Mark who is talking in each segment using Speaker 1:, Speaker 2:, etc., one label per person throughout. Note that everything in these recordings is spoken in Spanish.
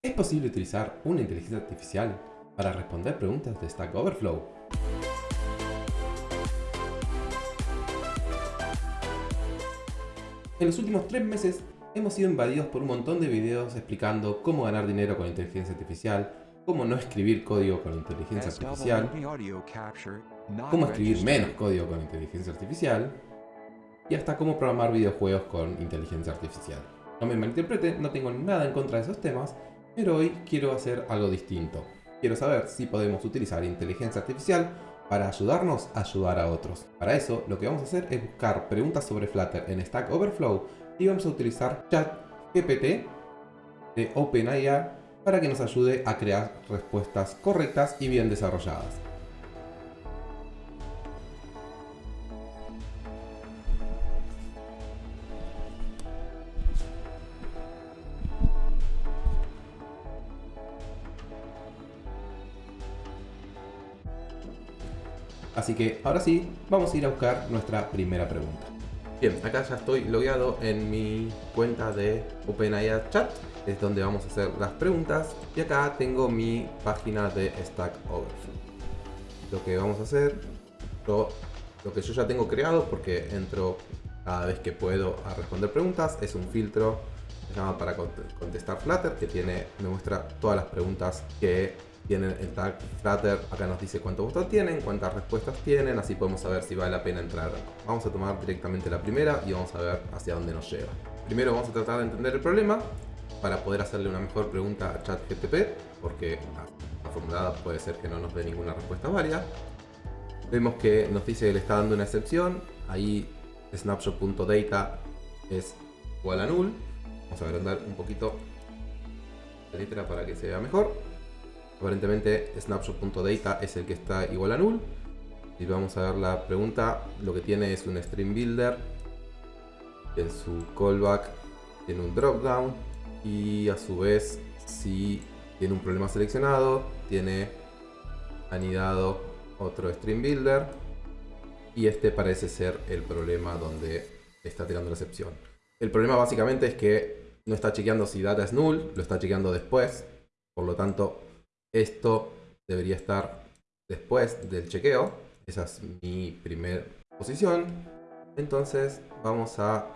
Speaker 1: ¿Es posible utilizar una inteligencia artificial para responder preguntas de Stack Overflow? En los últimos tres meses hemos sido invadidos por un montón de videos explicando cómo ganar dinero con inteligencia artificial, cómo no escribir código con inteligencia artificial, cómo escribir menos código con inteligencia artificial y hasta cómo programar videojuegos con inteligencia artificial. No me malinterpreten, no tengo nada en contra de esos temas, pero hoy quiero hacer algo distinto. Quiero saber si podemos utilizar inteligencia artificial para ayudarnos a ayudar a otros. Para eso, lo que vamos a hacer es buscar preguntas sobre Flutter en Stack Overflow y vamos a utilizar ChatGPT de OpenAI para que nos ayude a crear respuestas correctas y bien desarrolladas. Así que ahora sí, vamos a ir a buscar nuestra primera pregunta. Bien, acá ya estoy logueado en mi cuenta de OpenAI Chat, es donde vamos a hacer las preguntas. Y acá tengo mi página de Stack Overflow. Lo que vamos a hacer, lo, lo que yo ya tengo creado, porque entro cada vez que puedo a responder preguntas, es un filtro se llama para contestar Flutter, que tiene, me muestra todas las preguntas que tienen el tag Flutter, acá nos dice cuántos votos tienen, cuántas respuestas tienen, así podemos saber si vale la pena entrar. Vamos a tomar directamente la primera y vamos a ver hacia dónde nos lleva. Primero vamos a tratar de entender el problema para poder hacerle una mejor pregunta a ChatGTP, porque la formulada puede ser que no nos dé ninguna respuesta válida. Vemos que nos dice que le está dando una excepción, ahí snapshot.data es igual a null. Vamos a agrandar un poquito la letra para que se vea mejor. Aparentemente snapshot.data es el que está igual a null. Y vamos a ver la pregunta, lo que tiene es un stream builder. En su callback tiene un dropdown. Y a su vez, si tiene un problema seleccionado, tiene anidado otro stream builder. Y este parece ser el problema donde está tirando la excepción. El problema básicamente es que no está chequeando si data es null, lo está chequeando después. Por lo tanto, esto debería estar después del chequeo. Esa es mi primera posición. Entonces vamos a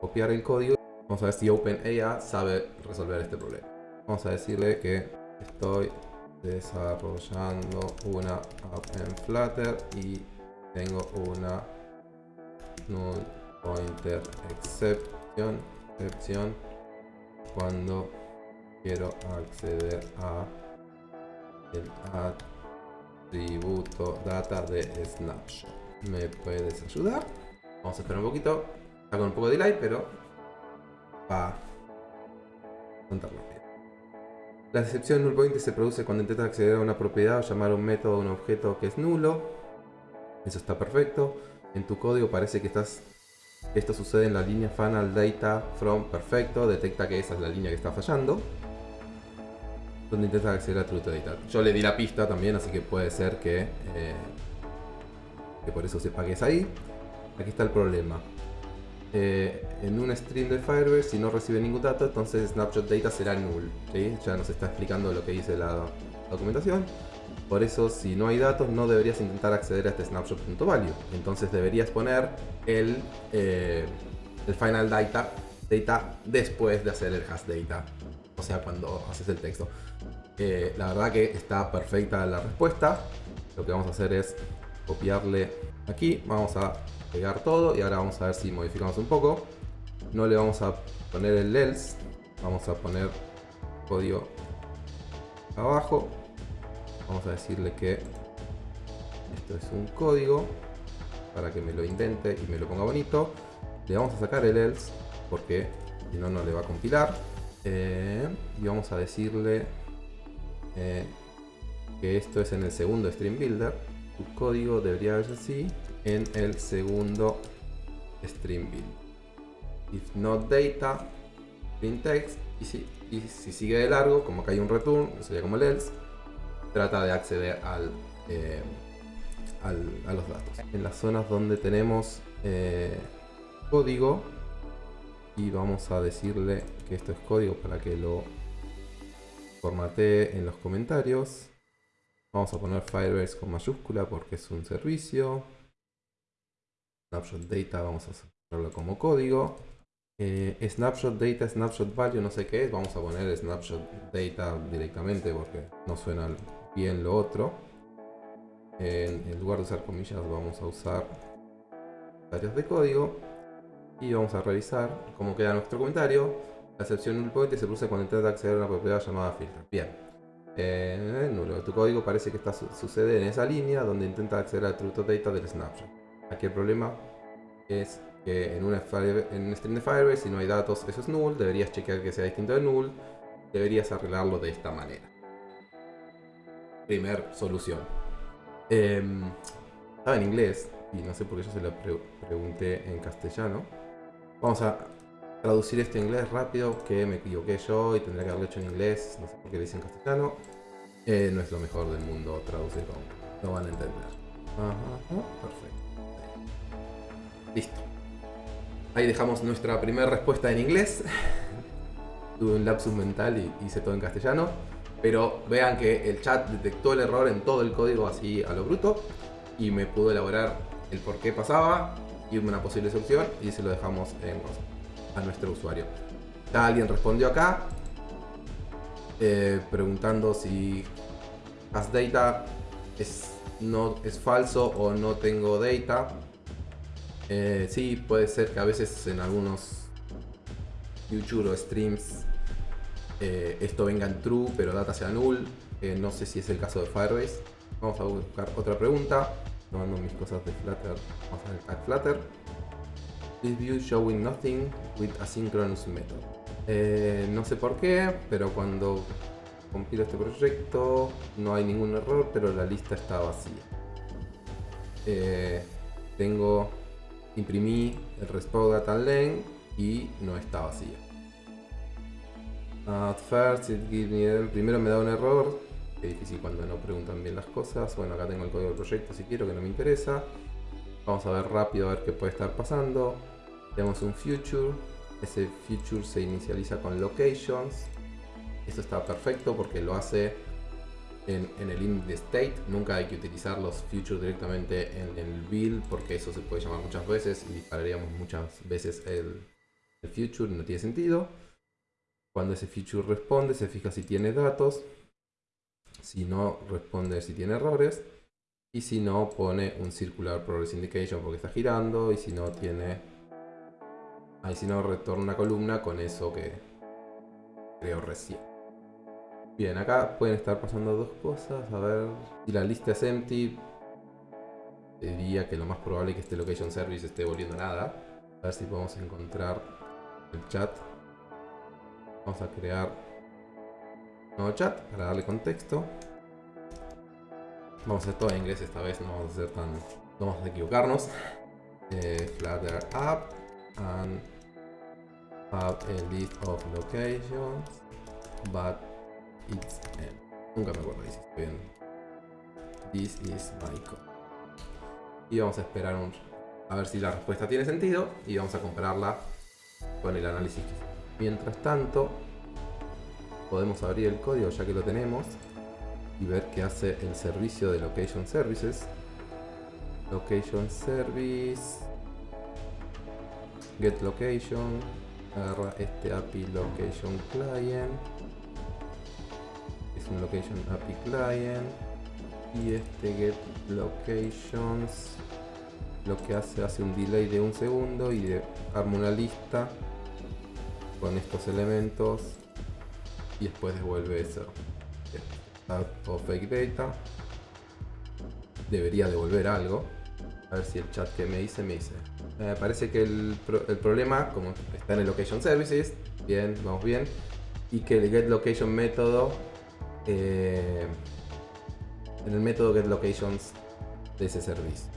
Speaker 1: copiar el código. Vamos a ver si OpenAI sabe resolver este problema. Vamos a decirle que estoy desarrollando una app en Flutter y tengo una null pointer exception, exception cuando quiero acceder a el atributo data de snapshot. ¿Me puedes ayudar? Vamos a esperar un poquito. Está con un poco de delay, pero va a contarlo bien. La excepción null pointer se produce cuando intentas acceder a una propiedad o llamar a un método o un objeto que es nulo. Eso está perfecto. En tu código parece que estás esto sucede en la línea final data from perfecto. Detecta que esa es la línea que está fallando donde intenta acceder a True Data. Yo le di la pista también, así que puede ser que, eh, que por eso sepa que ahí. Aquí está el problema. Eh, en un stream de Firebase, si no recibe ningún dato, entonces snapshot data será null. Ya nos está explicando lo que dice la documentación. Por eso, si no hay datos, no deberías intentar acceder a este snapshot.value. Entonces deberías poner el, eh, el final data, data después de hacer el hash data. O sea, cuando haces el texto la verdad que está perfecta la respuesta. Lo que vamos a hacer es copiarle aquí. Vamos a pegar todo y ahora vamos a ver si modificamos un poco. No le vamos a poner el else. Vamos a poner código abajo. Vamos a decirle que esto es un código para que me lo intente y me lo ponga bonito. Le vamos a sacar el else porque si no, no le va a compilar. Eh, y vamos a decirle eh, que esto es en el segundo Stream Builder. Tu código debería verse así en el segundo Stream Builder. If not data, print text. Y si, sigue de largo, como que hay un return, sería como el else, trata de acceder al, eh, a los datos. En las zonas donde tenemos eh, código, y vamos a decirle que esto es código para que lo formatee en los comentarios. Vamos a poner Firebase con mayúscula porque es un servicio. Snapshot data vamos a hacerlo como código. Eh, snapshot data, snapshot value, no sé qué es. Vamos a poner snapshot data directamente porque no suena bien lo otro. En, lugar de usar comillas vamos a usar áreas de código. Y vamos a revisar cómo queda nuestro comentario. La excepción null point se produce cuando intenta acceder a una propiedad llamada filter. Bien. Eh, nulo. Tu código parece que está sucede en esa línea donde intenta acceder al truth data del snapshot. Aquí el problema es que en, una en un stream de Firebase, si no hay datos, eso es null, deberías chequear que sea distinto de null, deberías arreglarlo de esta manera. Primer solución. Em, estaba en inglés, y no sé por qué yo se lo pregunté en castellano. Vamos a traducir este inglés rápido, que me equivoqué yo y tendría que haberlo hecho en inglés, no sé por qué lo hice en castellano. Eh, no es lo mejor del mundo traducir no van a entender. Perfecto. Listo. Ahí dejamos nuestra primera respuesta en inglés. Tuve un lapsus mental y hice todo en castellano. Pero vean que el chat detectó el error en todo el código así a lo bruto. Y me pudo elaborar el por qué pasaba y una posible solución. Y se lo dejamos en, a nuestro usuario. Alguien respondió acá. Eh, preguntando si as data es, no, es falso o no tengo data. Eh, sí, puede ser que a veces en algunos YouTube streams eh, esto venga en true, pero data sea null. No sé si es el caso de Firebase. Vamos a buscar otra pregunta. Tomando mis cosas de Flutter. Vamos a ver Flutter. This view showing nothing with asynchronous method. no sé por qué, pero cuando compilo este proyecto no hay ningún error, pero la lista está vacía. tengo imprimí el respawn data length y no está vacía. At first it gives me primero me da un error, que difícil cuando no preguntan bien las cosas. Bueno, acá tengo el código del proyecto si quiero, que no me interesa. Vamos a ver rápido a ver qué puede estar pasando. Tenemos un future, ese future se inicializa con locations. Esto está perfecto porque lo hace en, el init de state. Nunca hay que utilizar los futures directamente en el build porque eso se puede llamar muchas veces y dispararíamos muchas veces el, el future, no tiene sentido. Cuando ese future responde, se fija si tiene datos. Si no, responde si tiene errores. Y si no, pone un circular progress indication porque está girando. Y si no, tiene... Ahí si no, retorna una columna con eso que creo recién. Bien, acá pueden estar pasando dos cosas. A ver, si la lista es empty, diría que lo más probable es que este location service esté volviendo nada. A ver si podemos encontrar el chat. Vamos a crear un nuevo chat para darle contexto. Vamos a hacer todo en inglés esta vez, no vamos a hacer tan... No vamos a equivocarnos. Eh, Flutter app and have a list of locations but Nunca me acuerdo si bien. This is my code. Y vamos a esperar un, a ver si la respuesta tiene sentido y vamos a compararla con el análisis. Mientras tanto, podemos abrir el código ya que lo tenemos y ver qué hace el servicio de Location Services. Location Service, Get Location, agarra este API Location Client. Un location API client. Y este get locations lo que hace hace un delay de un segundo y arma una lista con estos elementos y después devuelve eso. O fake debería devolver algo. A ver si el chat que me dice me dice eh, parece que el, el, problema como está en el location services bien vamos bien y que el get location método eh, en el método getLocations de ese servicio.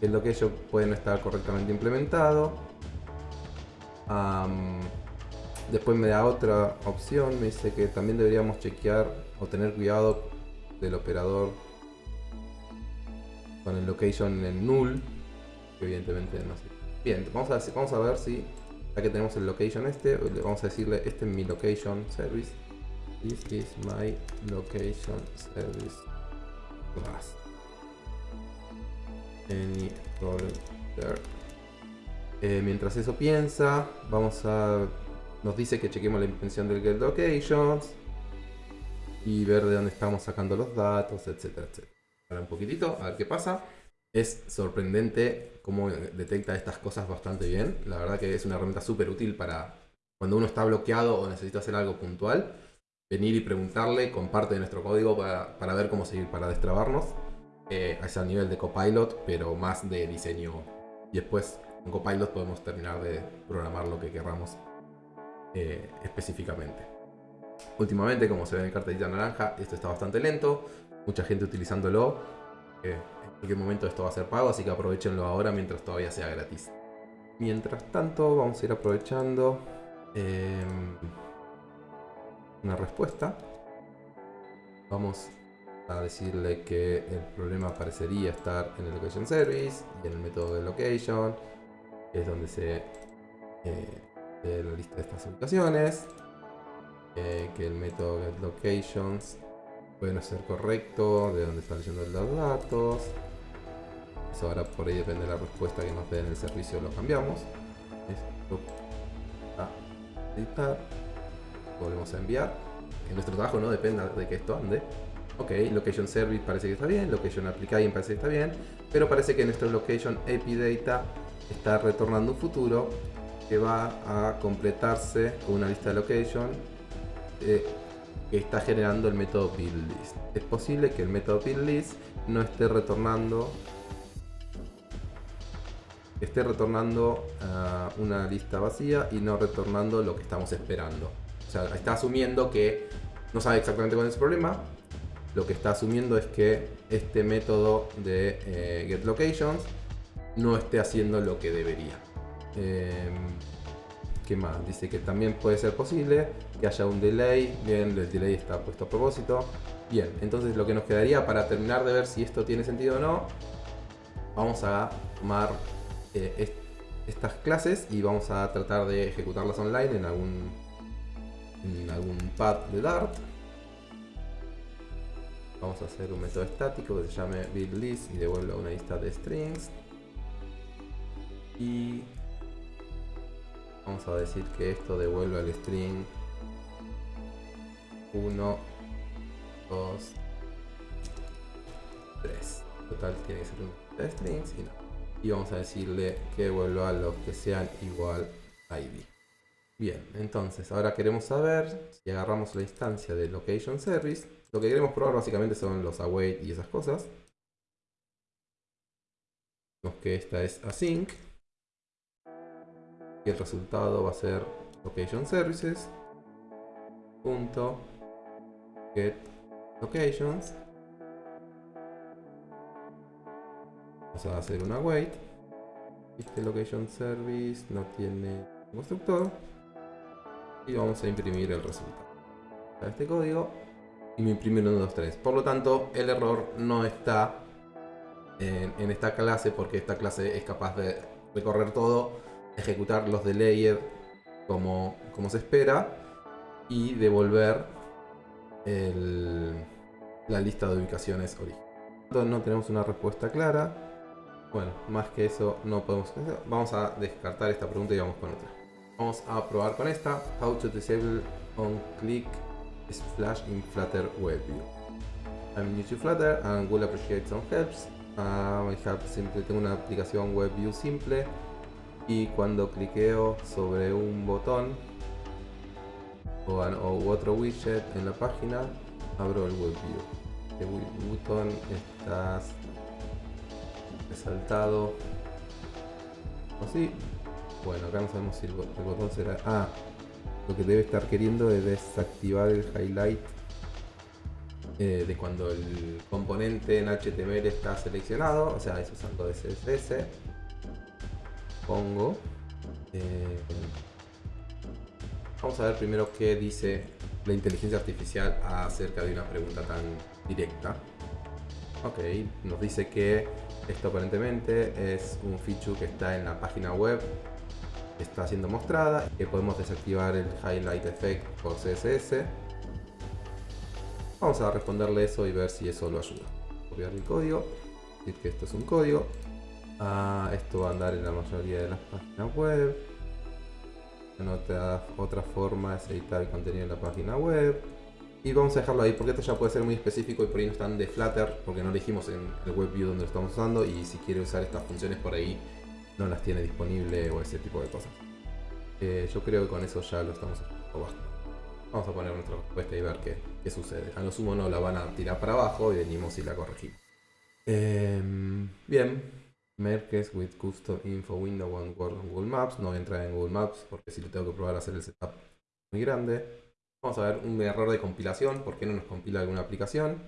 Speaker 1: GetLocation puede no estar correctamente implementado. después me da otra opción, me dice que también deberíamos chequear o tener cuidado del operador con el location en null, evidentemente no sé. Bien, vamos a, vamos a ver si, ya que tenemos el location este, vamos a decirle este es mi location service This is my location service class. Any there? Eh, mientras eso piensa, vamos a... Nos dice que chequemos la intención del get locations y ver de dónde estamos sacando los datos, etcétera, etcétera. Ahora un poquitito, a ver qué pasa. Es sorprendente cómo detecta estas cosas bastante bien. La verdad que es una herramienta súper útil para cuando uno está bloqueado o necesita hacer algo puntual. Venir y preguntarle con parte de nuestro código para, ver cómo seguir, para destrabarnos. Eh, a ese nivel de Copilot, pero más de diseño. Y después con Copilot podemos terminar de programar lo que queramos eh, específicamente. Últimamente, como se ve en el cartelita naranja, esto está bastante lento. Mucha gente utilizándolo. en cualquier momento esto va a ser pago, así que aprovechenlo ahora mientras todavía sea gratis. Mientras tanto, vamos a ir aprovechando em, una respuesta. Vamos a decirle que el problema parecería estar en el location service y en el método de location, que es donde se eh, la lista de estas ubicaciones. Que el método getLocations puede no ser correcto, de dónde está leyendo los datos. Ahora por ahí depende de la respuesta que nos den en el servicio, lo cambiamos. Esto a. Volvemos a enviar. Que nuestro trabajo no dependa de que esto ande. Ok, Location Service parece que está bien, Location Applying parece que está bien, pero parece que nuestro Location API Data está retornando un futuro que va a completarse con una lista de location eh, que está generando el método buildList. Es posible que el método buildList no esté retornando esté retornando ah, una lista vacía y no retornando lo que estamos esperando. O sea, está asumiendo que no sabe exactamente cuál es el problema. Lo que está asumiendo es que este método de eh, getLocations no esté haciendo lo que debería. Em, ¿Qué más? Dice que también puede ser posible que haya un delay. Bien, el delay está puesto a propósito. Bien, entonces lo que nos quedaría para terminar de ver si esto tiene sentido o no, vamos a tomar eh, estas clases y vamos a tratar de ejecutarlas online en algún, en algún pad de Dart. Vamos a hacer un método estático que se llame buildList y devuelva una lista de strings. Y Vamos a decir que esto devuelve al string 1, 2, 3. Total tiene que ser un de strings y no. Y vamos a decirle que devuelva los que sean igual a id. Bien, entonces ahora queremos saber si agarramos la instancia de location service. Lo que queremos probar básicamente son los await y esas cosas. Vemos que esta es async y el resultado va a ser location services punto get locations vamos a hacer una wait este location service no tiene constructor y vamos a imprimir el resultado a este código y me imprime 1, 2, 3 por lo tanto el error no está en, esta clase porque esta clase es capaz de recorrer todo ejecutar los de layer como, como se espera y devolver la lista de ubicaciones original. No tenemos una respuesta clara. Bueno, más que eso no podemos hacer. Vamos a descartar esta pregunta y vamos con otra. Vamos a probar con esta. How to disable on click splash in Flutter Web View. I'm new to Flutter and will appreciate some helps. Uh, I have simple, tengo una aplicación Web View simple y cuando cliqueo sobre un botón o, otro widget en la página abro el WebView el botón está resaltado así bueno acá no sabemos si el, botón será ah lo que debe estar queriendo es desactivar el highlight eh, de cuando el componente en HTML está seleccionado o sea es usando CSS pongo. Eh, vamos a ver primero qué dice la inteligencia artificial acerca de una pregunta tan directa. Ok, nos dice que esto aparentemente es un feature que está en la página web está siendo mostrada, que podemos desactivar el highlight effect por CSS Vamos a responderle eso y ver si eso lo ayuda. Copiar el código, decir que esto es un código. Ah, esto va a andar en la mayoría de las páginas web. Otra, otra forma es editar el contenido en la página web. Y vamos a dejarlo ahí porque esto ya puede ser muy específico y por ahí no están de Flutter porque no elegimos en el web view donde lo estamos usando y si quiere usar estas funciones por ahí no las tiene disponible o ese tipo de cosas. Eh, yo creo que con eso ya lo estamos haciendo Vamos a poner nuestra respuesta y ver qué, sucede. A lo sumo no la van a tirar para abajo y venimos y la corregimos. Em, bien. Merkes with custom info window on Google Maps. No voy a entrar en Google Maps porque si lo tengo que probar a hacer el setup muy grande. Vamos a ver un error de compilación. ¿Por qué no nos compila alguna aplicación?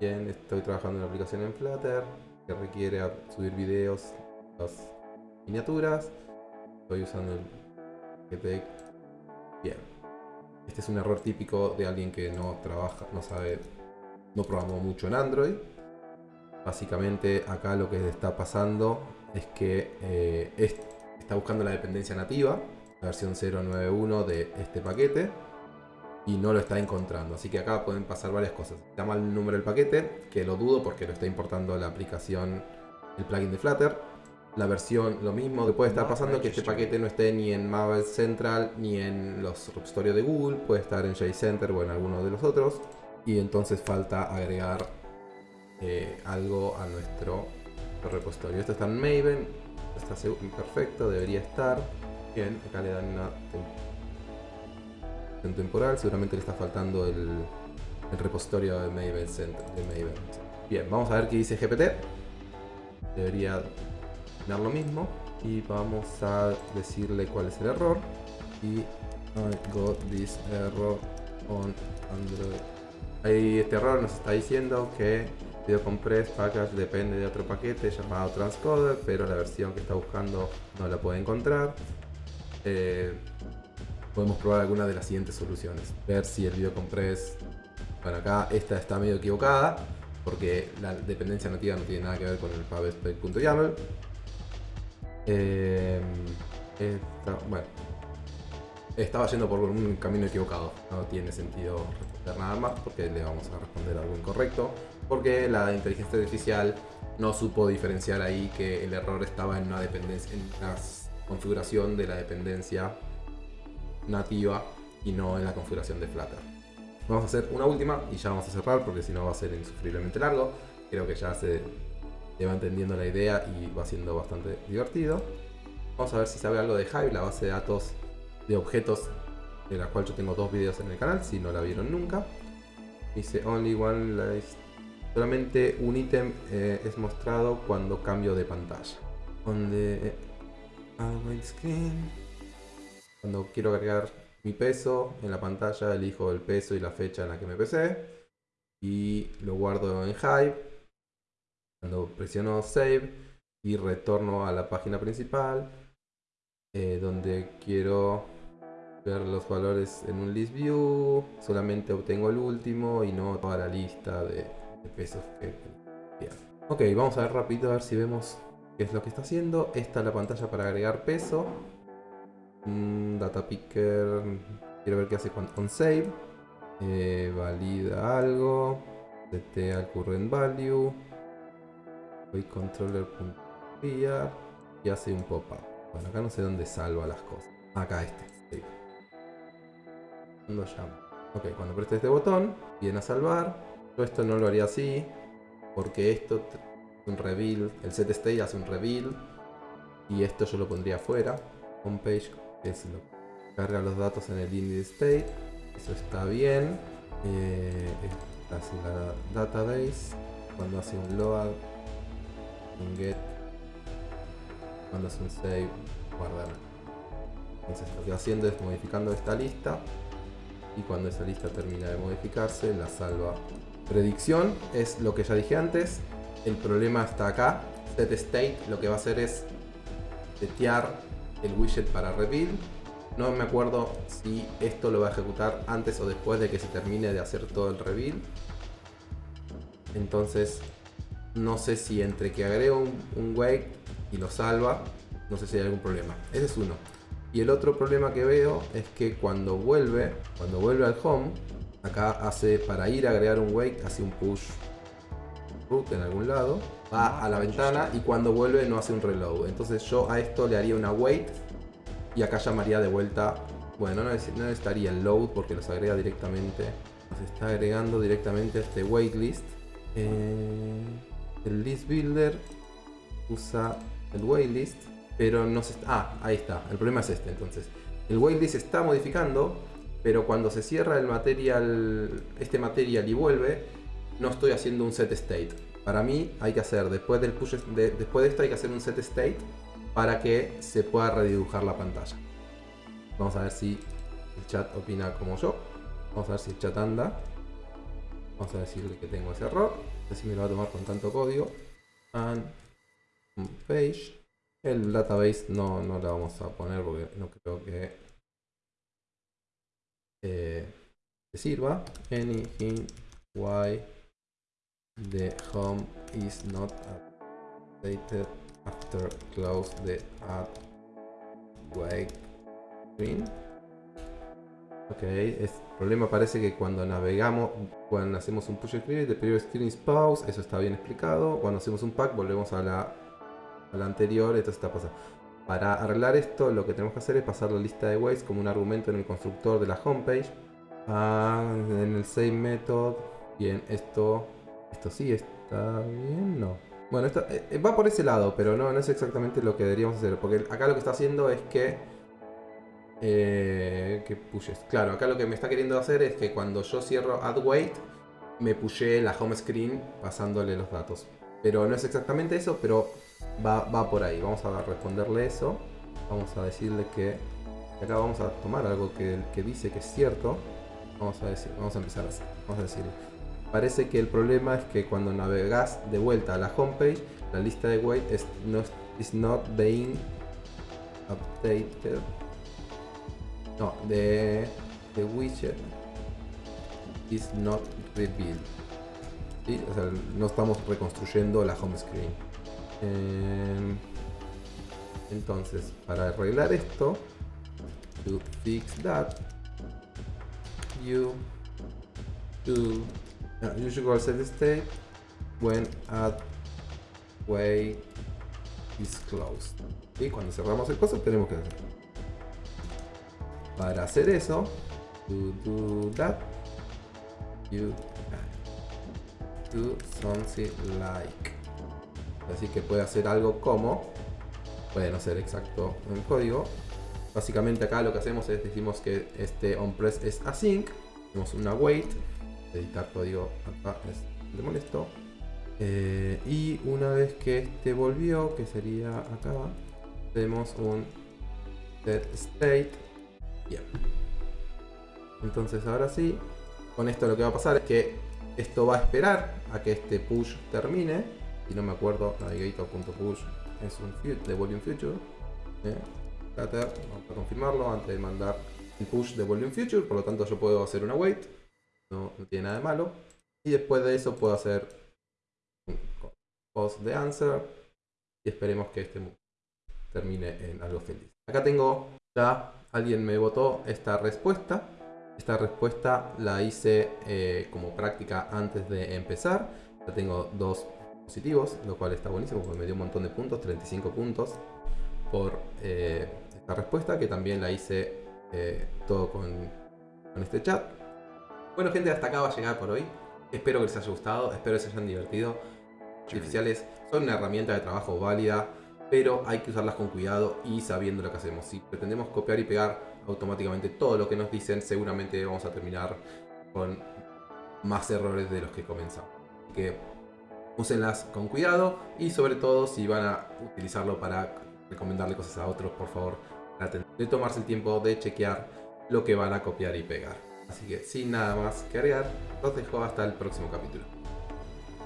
Speaker 1: Bien, estoy trabajando en una aplicación en Flutter que requiere subir videos, las miniaturas. Estoy usando el GTX. Bien. Este es un error típico de alguien que no trabaja, no sabe, no programó mucho en Android. Básicamente acá lo que está pasando es que eh, está buscando la dependencia nativa, versión 091 de este paquete, y no lo está encontrando. Así que acá pueden pasar varias cosas. Está mal el número del paquete, que lo dudo porque lo está importando la aplicación, el plugin de Flutter la versión, lo mismo que puede estar pasando que este paquete no esté ni en Maven Central ni en los repositorios de Google, puede estar en JCenter o en alguno de los otros y entonces falta agregar eh, algo a nuestro repositorio. Esto está en Maven, está perfecto, debería estar. Bien, acá le dan una temporal, seguramente le está faltando el, repositorio de Maven Center. De Maven. Bien, vamos a ver qué dice GPT. Debería lo mismo y vamos a decirle cuál es el error y I got this error on Android ahí este error nos está diciendo que compress package depende de otro paquete llamado transcoder pero la versión que está buscando no la puede encontrar eh, podemos probar alguna de las siguientes soluciones ver si el videocompress bueno acá esta está medio equivocada porque la dependencia nativa no tiene nada que ver con el pubspec.yaml eh, bueno, estaba yendo por un camino equivocado. No tiene sentido responder nada más porque le vamos a responder algo incorrecto. Porque la inteligencia artificial no supo diferenciar ahí que el error estaba en una dependencia, configuración de la dependencia nativa y no en la configuración de Flutter. Vamos a hacer una última y ya vamos a cerrar porque si no va a ser insufriblemente largo. Creo que ya se te va entendiendo la idea y va siendo bastante divertido. Vamos a ver si sabe algo de Hive, la base de datos de objetos de la cual yo tengo dos videos en el canal, si no la vieron nunca. Dice only one Solamente un ítem eh, es mostrado cuando cambio de pantalla. Donde screen. Cuando quiero agregar mi peso en la pantalla, elijo el peso y la fecha en la que me pesé. Y lo guardo en Hive cuando presiono Save y retorno a la página principal, eh, donde quiero ver los valores en un list view, solamente obtengo el último y no toda la lista de, pesos que Ok, vamos a ver rápido a ver si vemos qué es lo que está haciendo. Esta es la pantalla para agregar peso. Mm, data picker, quiero ver qué hace con, save. Eh, valida algo. DT al current value controller.pr y hace un pop-up. Bueno, acá no sé dónde salva las cosas. Acá este. Cuando llamo. Ok, cuando preste este botón, viene a salvar. Yo esto no lo haría así, porque esto es un reveal. El set state hace un reveal. Y esto yo lo pondría afuera. Homepage es lo carga los datos en el index state. Eso está bien. Eh, hace la database. Cuando hace un load un get cuando es un save guardar entonces lo que haciendo es modificando esta lista y cuando esa lista termina de modificarse la salva predicción es lo que ya dije antes el problema está acá set state lo que va a hacer es setear el widget para reveal no me acuerdo si esto lo va a ejecutar antes o después de que se termine de hacer todo el reveal entonces no sé si entre que agrego un, un wake y lo salva, no sé si hay algún problema. Ese es uno. Y el otro problema que veo es que cuando vuelve, cuando vuelve al home, acá hace, para ir a agregar un wait, hace un push root en algún lado, va a la ventana y cuando vuelve no hace un reload. Entonces yo a esto le haría una wait y acá llamaría de vuelta, bueno, no, necesitaría el load porque los agrega directamente, nos está agregando directamente a este wait list. Eh, el list builder usa el waitlist, pero no se está... Ah, ahí está. El problema es este, entonces. El waitlist está modificando, pero cuando se cierra el material, este material y vuelve, no estoy haciendo un set state. Para mí hay que hacer, después, de esto hay que hacer un set state para que se pueda redibujar la pantalla. Vamos a ver si el chat opina como yo. Vamos a ver si el chat anda. Vamos a decirle que tengo ese error. Así me lo va a tomar con tanto código. And page. El database no, no la vamos a poner porque no creo que eh, sirva. Anything why the home is not updated after close the add wait screen. Ok, el problema parece que cuando navegamos, cuando hacemos un push screen, the previous screen is pause, eso está bien explicado. Cuando hacemos un pack, volvemos a la, anterior, esto está pasando. Para arreglar esto, lo que tenemos que hacer es pasar la lista de ways como un argumento en el constructor de la homepage. Ah, en el same method. Bien, esto, esto sí está bien, no. Bueno, esto eh, va por ese lado, pero no, no es exactamente lo que deberíamos hacer. Porque acá lo que está haciendo es que eh, que pushes. Claro, acá lo que me está queriendo hacer es que cuando yo cierro add wait, me pushé la home screen pasándole los datos. Pero no es exactamente eso, pero va, por ahí. Vamos a responderle eso. Vamos a decirle que acá vamos a tomar algo que, que dice que es cierto. Vamos a, decir, vamos a empezar así. Vamos a decir, parece que el problema es que cuando navegas de vuelta a la homepage, la lista de wait is not being updated no, the, the widget is not rebuilt. ¿Sí? O sea, no estamos reconstruyendo la home screen. Eh, entonces, para arreglar esto, to fix that, you do go set state when add way is closed. Y cuando cerramos el coso tenemos que hacer para hacer eso, to do that, you do something like. Así que puede hacer algo como, puede no ser exacto en código. Básicamente acá lo que hacemos es decimos que este onPress es async, tenemos una wait, editar código acá es de molesto. Eh, y una vez que este volvió, que sería acá, tenemos un set state Bien. Entonces ahora sí, con esto lo que va a pasar es que esto va a esperar a que este push termine. Si no me acuerdo, navigator.push es un de volume future. ¿eh? vamos a confirmarlo antes de mandar el push de volume future. Por lo tanto yo puedo hacer una wait. No, tiene nada de malo. Y después de eso puedo hacer un post de answer. Y esperemos que este termine en algo feliz. Acá tengo ya alguien me votó esta respuesta. Esta respuesta la hice eh, como práctica antes de empezar. Ya tengo dos positivos, lo cual está buenísimo porque me dio un montón de puntos, 35 puntos por eh, esta respuesta, que también la hice eh, todo con, con este chat. Bueno gente, hasta acá va a llegar por hoy. Espero que les haya gustado, espero que se hayan divertido. Artificiales son una herramienta de trabajo válida pero hay que usarlas con cuidado y sabiendo lo que hacemos. Si pretendemos copiar y pegar automáticamente todo lo que nos dicen, seguramente vamos a terminar con más errores de los que comenzamos. Así que úsenlas con cuidado y sobre todo si van a utilizarlo para recomendarle cosas a otros, por favor, traten de tomarse el tiempo de chequear lo que van a copiar y pegar. Así que sin nada más que agregar, los dejo hasta el próximo capítulo.